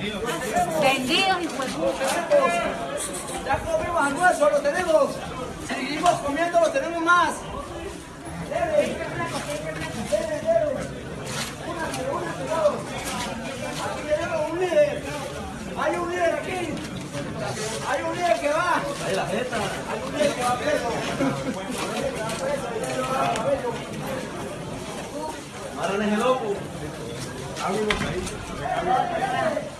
Vendidos y pues. Ya comimos almuerzo, lo tenemos. Seguimos comiendo, lo tenemos más. Debe. Debe, debe. Únase, únase todos. Aquí tenemos un líder. Hay un líder aquí. Hay un líder que va. Hay la jeta. Hay un líder que va preso. Ahora es el loco. Acérquense, dale,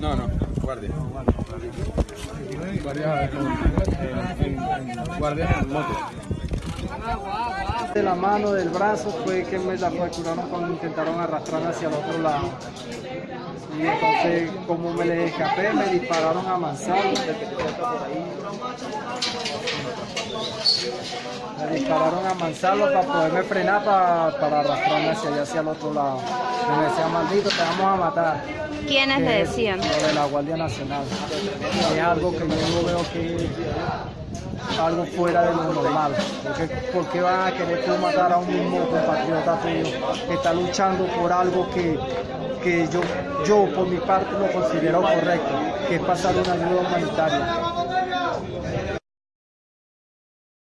No, no, guardia. Guardia en, guardia en. De la mano, del brazo, fue que me la fracturaron cuando intentaron arrastrarme hacia el otro lado. Y entonces, como me les escapé, me dispararon a mansalva. Me dispararon a mansalva para poderme frenar para, para arrastrarme hacia allá, hacia el otro lado. Y me decían, maldito, te vamos a matar. ¿Quiénes le decían? Lo de la Guardia Nacional. Es algo que yo no veo que algo fuera de lo normal. Porque, ¿Por qué van a querer tú matar a un mismo compatriota tuyo que está luchando por algo que, que yo, yo por mi parte lo considero correcto, que es pasar una ayuda humanitaria?